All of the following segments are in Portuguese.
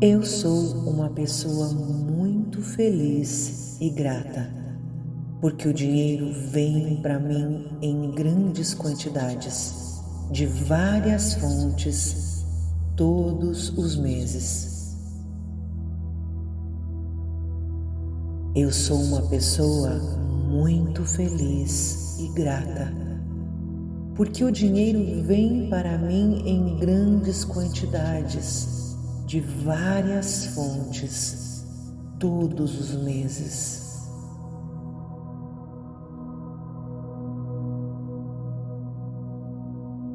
Eu sou uma pessoa muito feliz e grata, porque o dinheiro vem para mim em grandes quantidades, de várias fontes, todos os meses. Eu sou uma pessoa muito feliz e grata, porque o dinheiro vem para mim em grandes quantidades de várias fontes todos os meses.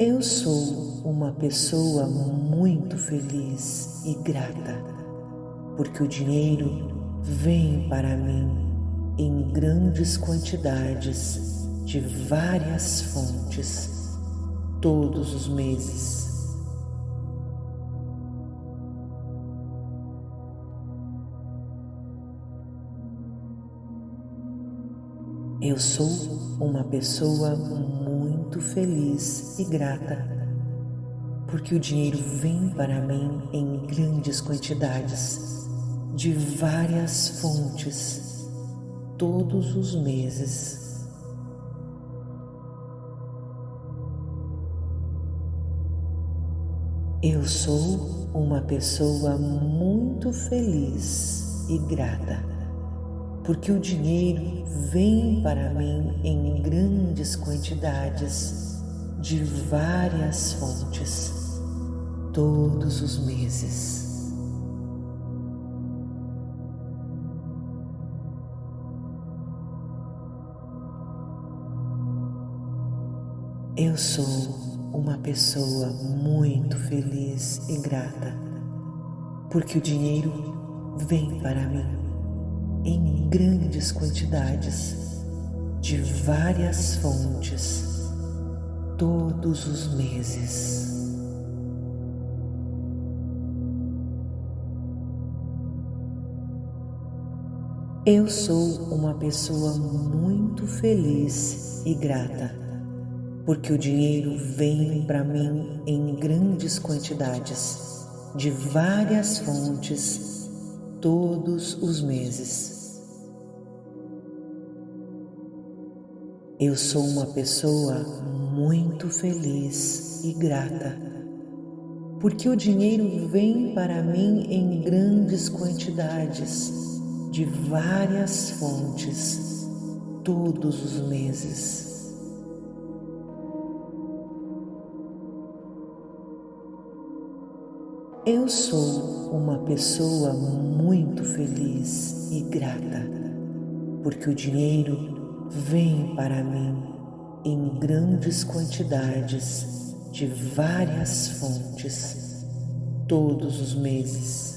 Eu sou uma pessoa muito feliz e grata, porque o dinheiro vem para mim em grandes quantidades de várias fontes todos os meses. Eu sou uma pessoa muito feliz e grata, porque o dinheiro vem para mim em grandes quantidades, de várias fontes, todos os meses. Eu sou uma pessoa muito feliz e grata porque o dinheiro vem para mim em grandes quantidades de várias fontes todos os meses. Eu sou uma pessoa muito feliz e grata, porque o dinheiro vem para mim em grandes quantidades de várias fontes todos os meses. Eu sou uma pessoa muito feliz e grata, porque o dinheiro vem para mim em grandes quantidades, de várias fontes, todos os meses. Eu sou uma pessoa muito feliz e grata, porque o dinheiro vem para mim em grandes quantidades, de várias fontes, todos os meses. Eu sou uma pessoa muito feliz e grata, porque o dinheiro vem para mim em grandes quantidades de várias fontes todos os meses.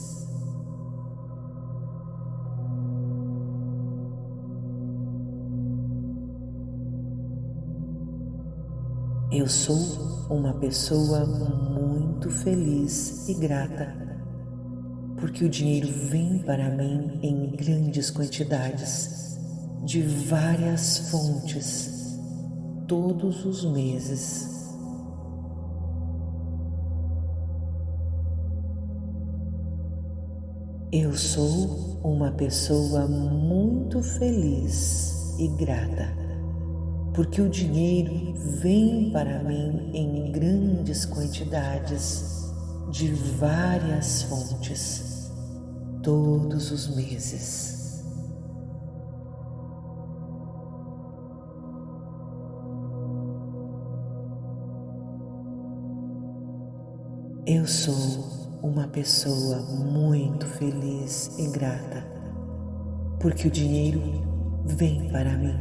Eu sou uma pessoa muito feliz e grata, porque o dinheiro vem para mim em grandes quantidades de várias fontes todos os meses. Eu sou uma pessoa muito feliz e grata, porque o dinheiro vem para mim em grandes quantidades de várias fontes todos os meses. Eu sou uma pessoa muito feliz e grata, porque o dinheiro vem para mim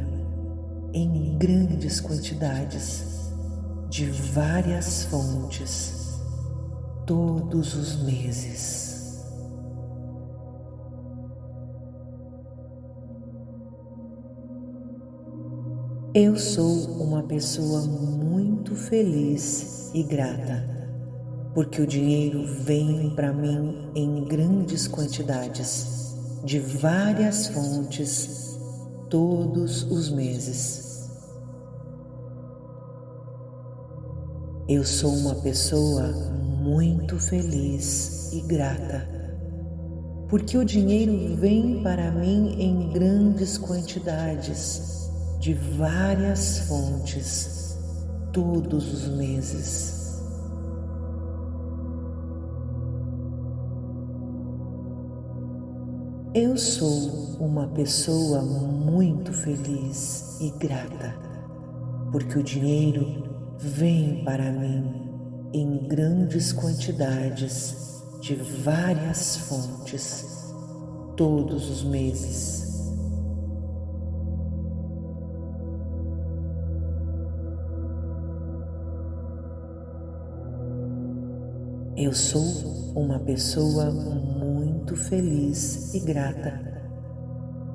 em grandes quantidades, de várias fontes, todos os meses. Eu sou uma pessoa muito feliz e grata porque o dinheiro vem para mim em grandes quantidades, de várias fontes, todos os meses. Eu sou uma pessoa muito feliz e grata, porque o dinheiro vem para mim em grandes quantidades, de várias fontes, todos os meses. Eu sou uma pessoa muito feliz e grata, porque o dinheiro vem para mim em grandes quantidades de várias fontes todos os meses. Eu sou uma pessoa muito feliz e grata,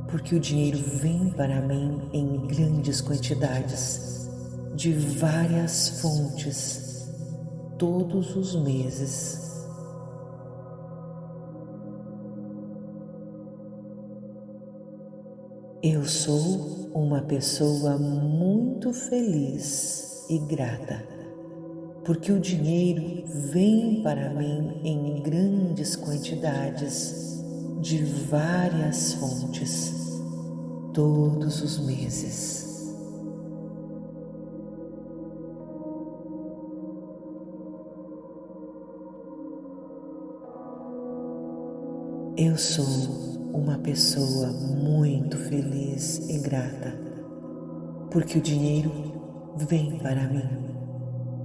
porque o dinheiro vem para mim em grandes quantidades, de várias fontes, todos os meses. Eu sou uma pessoa muito feliz e grata porque o dinheiro vem para mim em grandes quantidades de várias fontes todos os meses. Eu sou uma pessoa muito feliz e grata, porque o dinheiro vem para mim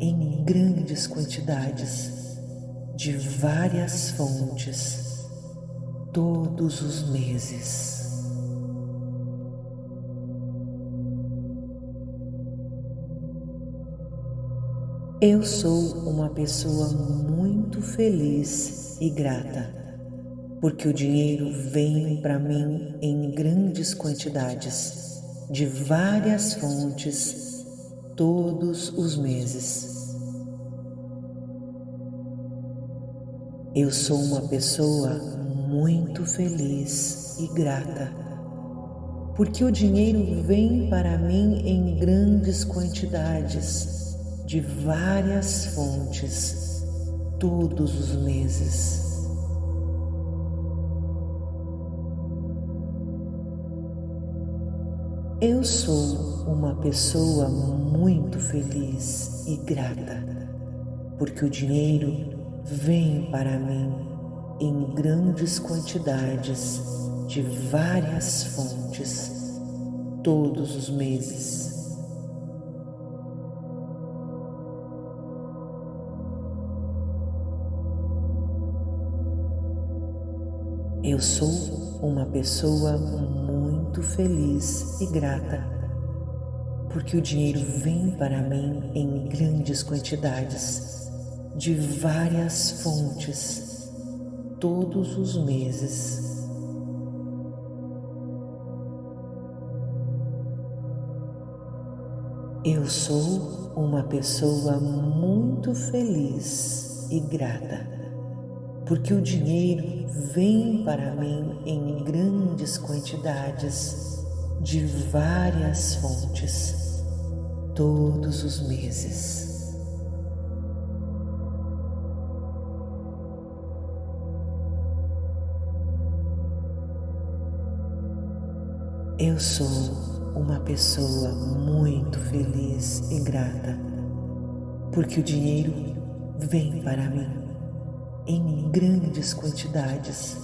em grandes quantidades de várias fontes todos os meses. Eu sou uma pessoa muito feliz e grata, porque o dinheiro vem para mim em grandes quantidades, de várias fontes todos os meses. Eu sou uma pessoa muito feliz e grata, porque o dinheiro vem para mim em grandes quantidades, de várias fontes, todos os meses. Eu sou uma pessoa muito feliz e grata, porque o dinheiro vem para mim em grandes quantidades de várias fontes todos os meses. Eu sou uma pessoa muito feliz e grata, porque o dinheiro vem para mim em grandes quantidades, de várias fontes, todos os meses. Eu sou uma pessoa muito feliz e grata porque o dinheiro vem para mim em grandes quantidades de várias fontes todos os meses. Eu sou uma pessoa muito feliz e grata, porque o dinheiro vem para mim em grandes quantidades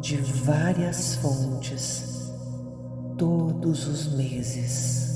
de várias fontes todos os meses.